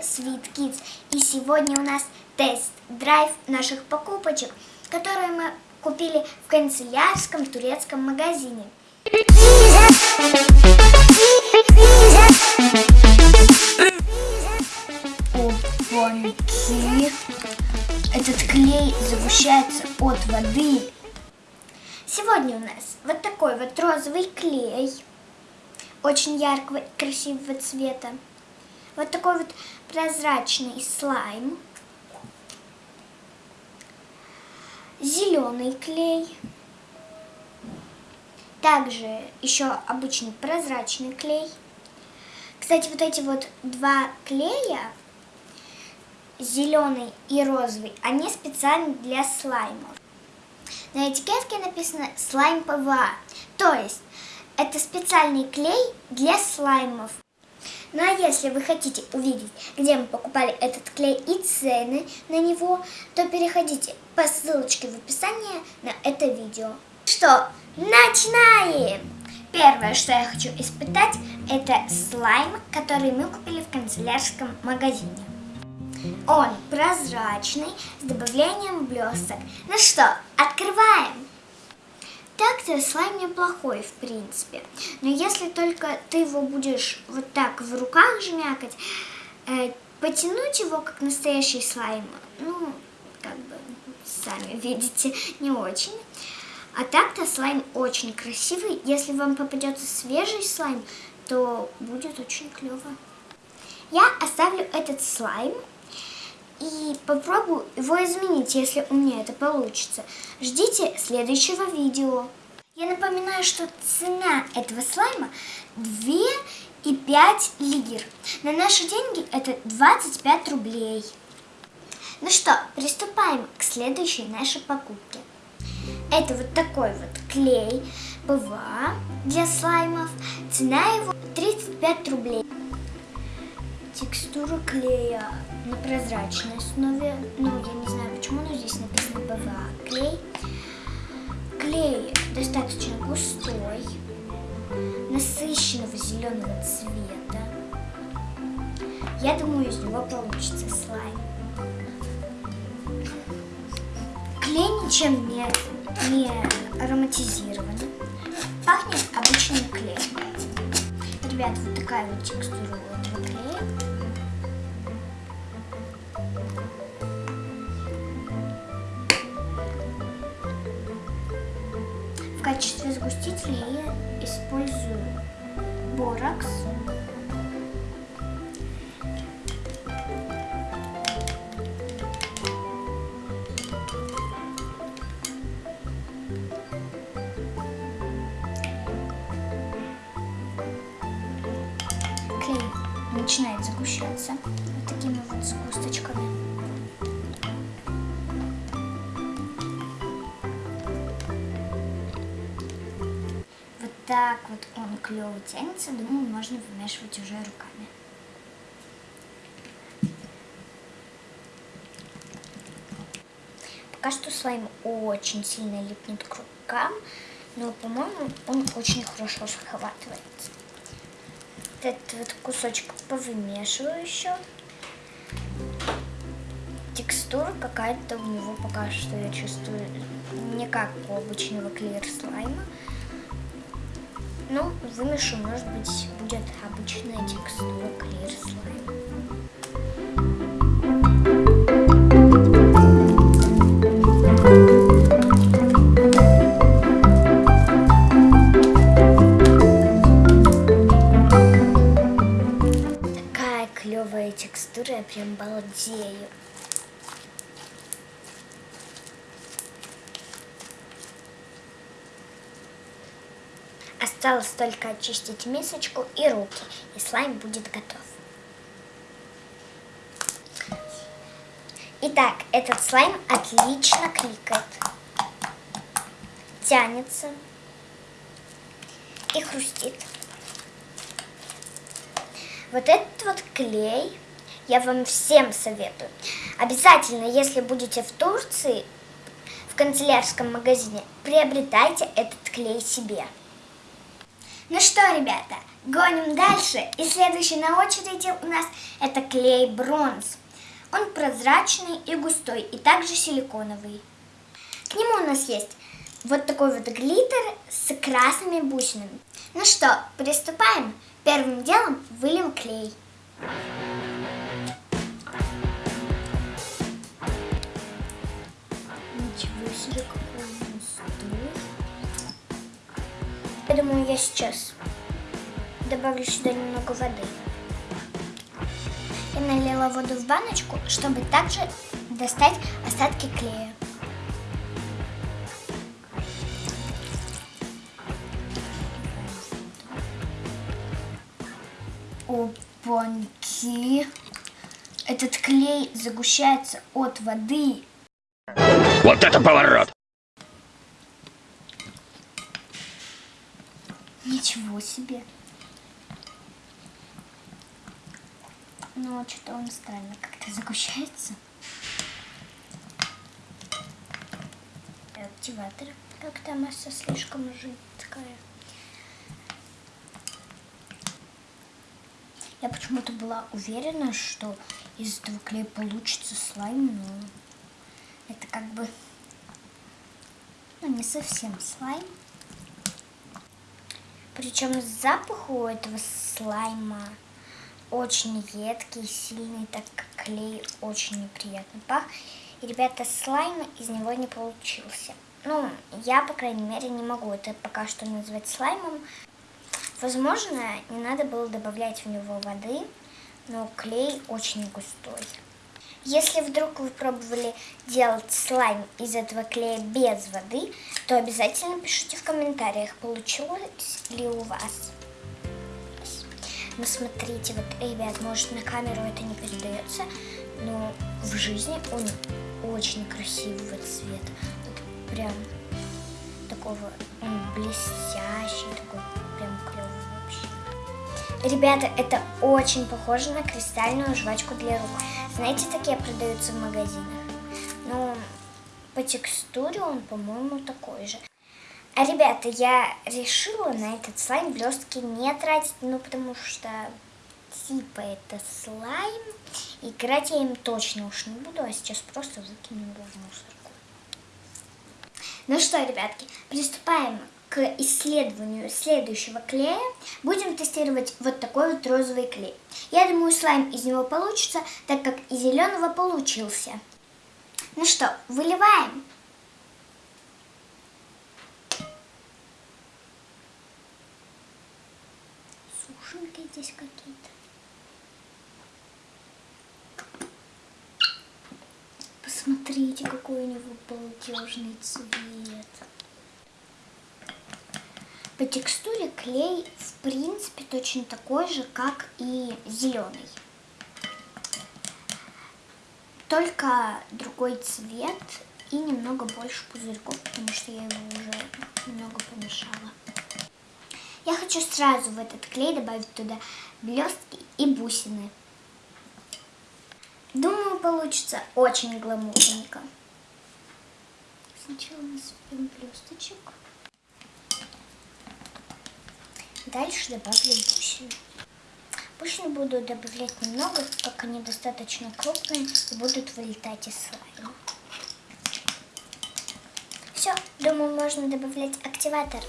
Sweet Kids. И сегодня у нас тест-драйв наших покупочек, которые мы купили в канцелярском турецком магазине. Опаньки! Этот клей загущается от воды. Сегодня у нас вот такой вот розовый клей, очень яркого и красивого цвета. Вот такой вот прозрачный слайм. Зеленый клей. Также еще обычный прозрачный клей. Кстати, вот эти вот два клея, зеленый и розовый, они специально для слаймов. На этикетке написано слайм ПВА, то есть это специальный клей для слаймов. Ну а если вы хотите увидеть, где мы покупали этот клей и цены на него, то переходите по ссылочке в описании на это видео. Что, начинаем! Первое, что я хочу испытать, это слайм, который мы купили в канцелярском магазине. Он прозрачный, с добавлением блесток. Ну что, открываем! Так-то слайм неплохой, в принципе. Но если только ты его будешь вот так в руках жмякать, э, потянуть его, как настоящий слайм, ну, как бы, сами видите, не очень. А так-то слайм очень красивый. Если вам попадется свежий слайм, то будет очень клево. Я оставлю этот слайм и попробую его изменить, если у меня это получится. Ждите следующего видео. Я напоминаю, что цена этого слайма 2,5 лир. На наши деньги это 25 рублей. Ну что, приступаем к следующей нашей покупке. Это вот такой вот клей ПВА для слаймов. Цена его 35 рублей. Текстура клея на прозрачной основе. Ну, я не знаю почему, но здесь написано ПВА клей. Клей достаточно густой, насыщенного зеленого цвета. Я думаю, из него получится слайм. Клей ничем не, не ароматизирован. Пахнет обычным клеем. Ребят, вот такая вот текстура качестве сгустителя я использую боракс. Клей начинает загущаться вот такими вот сгусточками. Так вот он клево тянется, думаю, можно вымешивать уже руками. Пока что слайм очень сильно липнет к рукам, но, по-моему, он очень хорошо схватывается. Этот вот кусочек повымешиваю еще. Текстура какая-то у него пока что я чувствую не как у обычного клеер слайма. Ну, вымешу, может быть, будет обычная текстура Clear Slime. Осталось только очистить мисочку и руки, и слайм будет готов. Итак, этот слайм отлично кликает, тянется и хрустит. Вот этот вот клей я вам всем советую. Обязательно, если будете в Турции, в канцелярском магазине, приобретайте этот клей себе. Ну что, ребята, гоним дальше. И следующий на очереди у нас это клей бронз. Он прозрачный и густой, и также силиконовый. К нему у нас есть вот такой вот глиттер с красными бусинами. Ну что, приступаем. Первым делом выльем клей. Ничего Думаю, я сейчас добавлю сюда немного воды. Я налила воду в баночку, чтобы также достать остатки клея. Опаньки! Этот клей загущается от воды. Вот это поворот! Ничего себе. Ну, что-то он странно как-то загущается. Активатор. Как-то масса слишком жидкая. Я почему-то была уверена, что из этого клея получится слайм, но это как бы ну, не совсем слайм. Причем запах у этого слайма очень едкий, сильный, так как клей очень неприятно пах. И, ребята, слайм из него не получился. Ну, я, по крайней мере, не могу это пока что назвать слаймом. Возможно, не надо было добавлять в него воды, но клей очень густой. Если вдруг вы пробовали делать слайм из этого клея без воды, то обязательно пишите в комментариях, получилось ли у вас. Ну смотрите, вот, ребят, может на камеру это не передается, но в жизни он очень красивого цвета. Вот прям такого, он блестящий, такой прям клевый вообще. Ребята, это очень похоже на кристальную жвачку для рук. Знаете, такие продаются в магазинах. Но по текстуре он, по-моему, такой же. А, ребята, я решила на этот слайм блестки не тратить, ну, потому что, типа, это слайм. Играть я им точно уж не буду, а сейчас просто выкину его в мусорку. Ну что, ребятки, приступаем к исследованию следующего клея. Будем тестировать вот такой вот розовый клей. Я думаю, слайм из него получится, так как из зеленого получился. Ну что, выливаем. сушинки здесь какие-то. Посмотрите, какой у него балдежный цвет. По текстуре клей, в принципе, точно такой же, как и зеленый. Только другой цвет и немного больше пузырьков, потому что я его уже немного помешала. Я хочу сразу в этот клей добавить туда блестки и бусины. Думаю, получится очень гламурненько. Сначала насыпем блесточек. Дальше добавлю бусины. Бусины буду добавлять немного, как они достаточно крупные и будут вылетать из слайма. Все, думаю, можно добавлять активатор.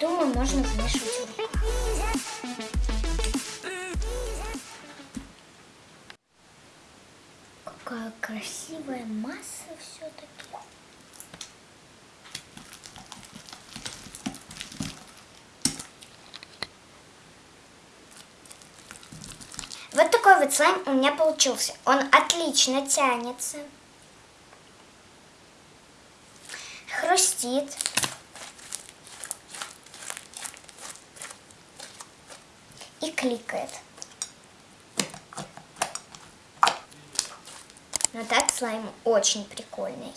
Думаю, можно вмешивать Слайм у меня получился. Он отлично тянется. Хрустит. И кликает. Но так слайм очень прикольный.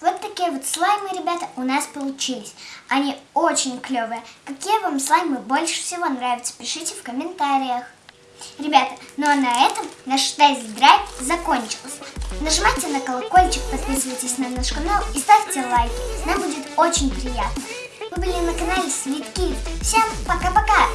Вот такие вот слаймы, ребята, у нас получились. Они очень клевые. Какие вам слаймы больше всего нравятся, пишите в комментариях. Ребята, ну а на этом наш тест-драйв закончился. Нажимайте на колокольчик, подписывайтесь на наш канал и ставьте лайки. Нам будет очень приятно. Вы были на канале Свитки. Всем пока-пока!